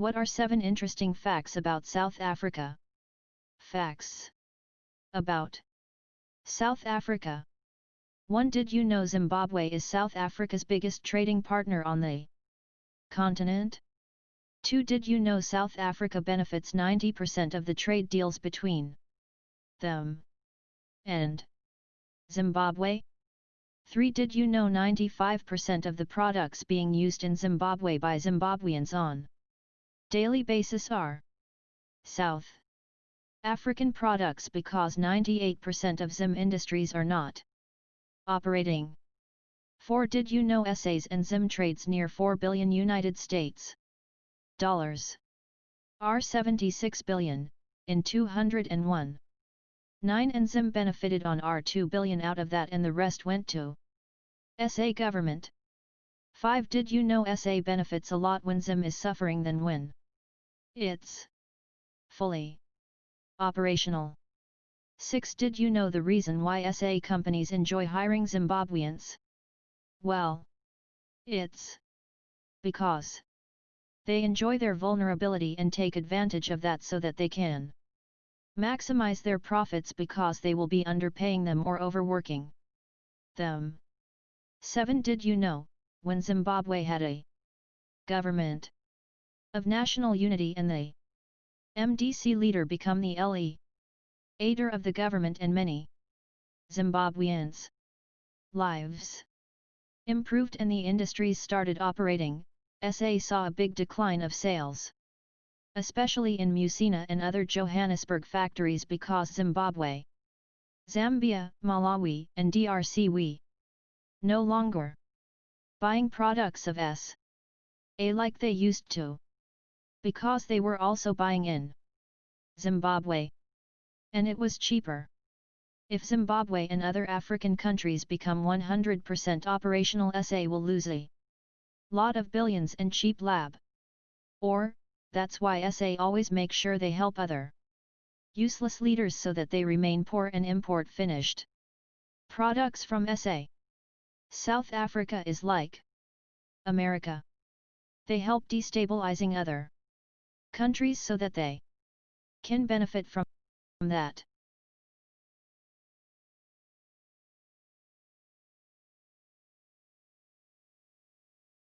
What are 7 interesting facts about South Africa? Facts about South Africa 1. Did you know Zimbabwe is South Africa's biggest trading partner on the continent? 2. Did you know South Africa benefits 90% of the trade deals between them and Zimbabwe? 3. Did you know 95% of the products being used in Zimbabwe by Zimbabweans on daily basis are South African products because 98% of Zim industries are not operating. 4. Did you know SAs and Zim trades near 4 billion United States dollars are 76 billion in 201. 9 and Zim benefited on R 2 billion out of that and the rest went to SA government. 5. Did you know SA benefits a lot when Zim is suffering than when it's fully operational? 6. Did you know the reason why SA companies enjoy hiring Zimbabweans? Well, it's because they enjoy their vulnerability and take advantage of that so that they can maximize their profits because they will be underpaying them or overworking them. 7. Did you know, when Zimbabwe had a government of national unity and the MDC leader become the LE aider of the government and many. Zimbabweans. Lives. Improved and the industries started operating, SA saw a big decline of sales. Especially in Musina and other Johannesburg factories because Zimbabwe, Zambia, Malawi and DRC we no longer. Buying products of S. A like they used to. Because they were also buying in Zimbabwe. And it was cheaper. If Zimbabwe and other African countries become 100% operational SA will lose a lot of billions and cheap lab. Or, that's why SA always make sure they help other useless leaders so that they remain poor and import finished products from SA. South Africa is like America. They help destabilizing other countries so that they can benefit from that.